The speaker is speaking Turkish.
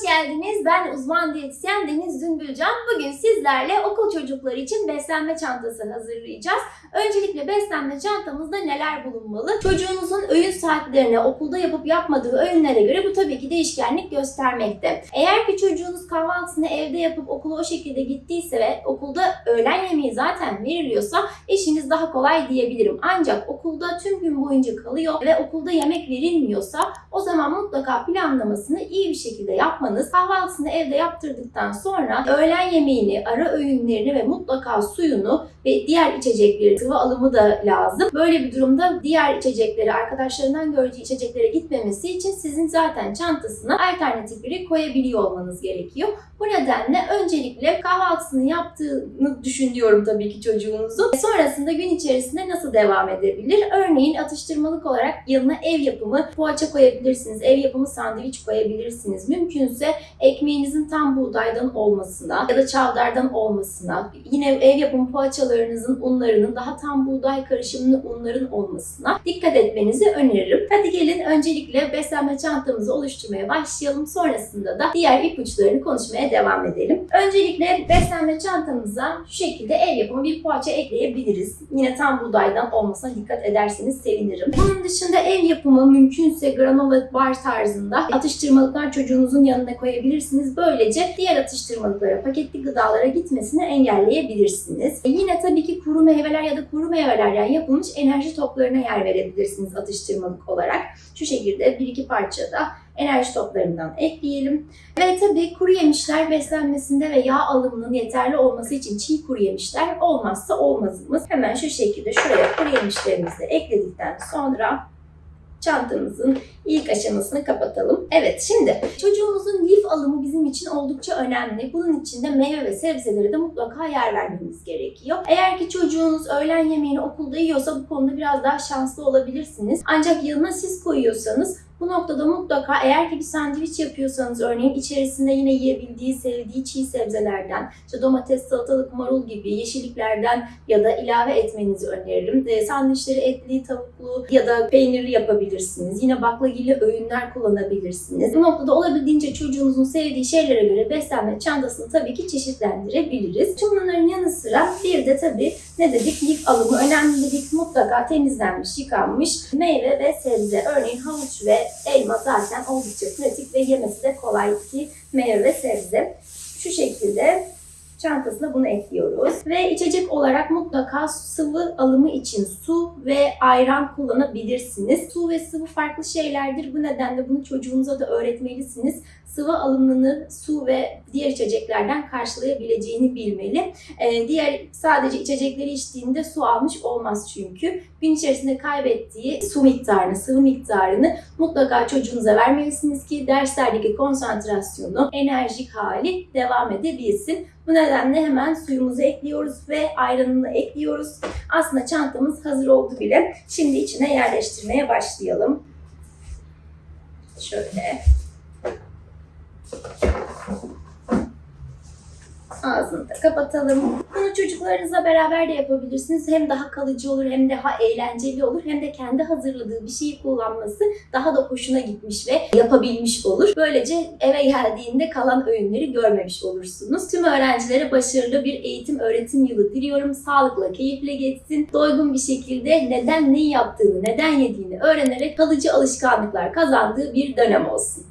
geldiniz. Ben uzman diyetisyen Deniz Dündülcan. Bugün sizlerle okul çocukları için beslenme çantası hazırlayacağız. Öncelikle beslenme çantamızda neler bulunmalı? Çocuğunuzun öğün saatlerine, okulda yapıp yapmadığı öğünlere göre bu tabii ki değişkenlik göstermekte. Eğer ki çocuğunuz kahvaltısını evde yapıp okula o şekilde gittiyse ve okulda öğlen yemeği zaten veriliyorsa işiniz daha kolay diyebilirim. Ancak okulda tüm gün boyunca kalıyor ve okulda yemek verilmiyorsa o zaman mutlaka planlamasını iyi bir şekilde yapmanız, kahvaltısını evde yaptırdıktan sonra öğlen yemeğini, ara öğünlerini ve mutlaka suyunu ve diğer içecekleri, sıvı alımı da lazım. Böyle bir durumda diğer içecekleri, arkadaşlarından gördüğü içeceklere gitmemesi için sizin zaten çantasına alternatifleri koyabiliyor olmanız gerekiyor. Bu nedenle öncelikle kahvaltısını yaptığını düşünüyorum tabii ki çocuğunuzun. Sonrasında gün içerisinde nasıl devam edebilir? Örneğin atıştırmalık olarak yanına ev yapımı poğaça koyabilirsiniz, ev yapımı sandviç koyabilirsiniz. Mümkünse ekmeğinizin tam buğdaydan olmasına ya da çavdardan olmasına, yine ev yapımı poğaçalarınızın unlarının daha tam buğday karışımlı unların olmasına dikkat etmenizi öneririm. Hadi gelin öncelikle beslenme çantamızı oluşturmaya başlayalım. Sonrasında da diğer ipuçlarını konuşmaya devam edelim. Öncelikle beslenme çantamıza şu şekilde ev yapımı bir poğaça ekleyebiliriz. Yine tam buğdaydan olmasına dikkat ederseniz sevinirim. Bunun dışında ev yapımı mümkünse granola bar tarzında atıştırmalıklar çocuğunuzun yanına koyabilirsiniz. Böylece diğer atıştırmalıklara, paketli gıdalara gitmesini engelleyebilirsiniz. E yine tabii ki kuru meyveler ya da kuru meyvelerden yapılmış enerji toplarına yer verebilirsiniz atıştırmalık olarak. Şu şekilde bir iki parça da enerji toplarından ekleyelim. Ve tabii kuru yemişler beslenmesinde ve yağ alımının yeterli olması için çiğ kuru yemişler olmazsa olmazımız. Hemen şu şekilde şuraya kuru yemişlerimizi ekledikten sonra çantamızın ilk aşamasını kapatalım. Evet şimdi çocuğumuzun lif alımı bizim için oldukça önemli. Bunun için de meyve ve sebzelere de mutlaka yer vermemiz gerekiyor. Eğer ki çocuğunuz öğlen yemeğini okulda yiyorsa bu konuda biraz daha şanslı olabilirsiniz. Ancak yanına siz koyuyorsanız bu noktada mutlaka eğer ki bir sandviç yapıyorsanız örneğin içerisinde yine yiyebildiği, sevdiği çiğ sebzelerden, işte domates, salatalık, marul gibi yeşilliklerden ya da ilave etmenizi öneririm. E, sandviçleri etli, tavuklu ya da peynirli yapabilirsiniz. Yine baklagilli öğünler kullanabilirsiniz. Bu noktada olabildiğince çocuğunuzun sevdiği şeylere göre beslenme çantasını tabii ki çeşitlendirebiliriz. Tüm bunların yanı sıra bir de tabii ne dedik? Lif alımı önemli dedik. Mutlaka temizlenmiş, yıkanmış meyve ve sebze. Örneğin havuç ve elma zaten oldukça pratik ve yemesi de kolay ki meyve ve sebze. Şu şekilde çantasına bunu ekliyoruz. Ve içecek olarak mutlaka sıvı alımı için su ve ayran kullanabilirsiniz. Su ve sıvı farklı şeylerdir. Bu nedenle bunu çocuğunuza da öğretmelisiniz. Sıvı alımını su ve diğer içeceklerden karşılayabileceğini bilmeli. Ee, diğer sadece içecekleri içtiğinde su almış olmaz çünkü. Gün içerisinde kaybettiği su miktarını, sıvı miktarını mutlaka çocuğunuza vermelisiniz ki derslerdeki konsantrasyonu, enerjik hali devam edebilsin. Bu nedenle hemen suyumuzu ekliyoruz ve ayranını ekliyoruz. Aslında çantamız hazır oldu bile. Şimdi içine yerleştirmeye başlayalım. Şöyle. Ağzını kapatalım. Bunu çocuklarınızla beraber de yapabilirsiniz. Hem daha kalıcı olur hem daha eğlenceli olur. Hem de kendi hazırladığı bir şeyi kullanması daha da hoşuna gitmiş ve yapabilmiş olur. Böylece eve geldiğinde kalan öğünleri görmemiş olursunuz. Tüm öğrencilere başarılı bir eğitim öğretim yılı diliyorum. Sağlıkla, keyifle geçsin. Doygun bir şekilde neden neyi yaptığını, neden yediğini öğrenerek kalıcı alışkanlıklar kazandığı bir dönem olsun.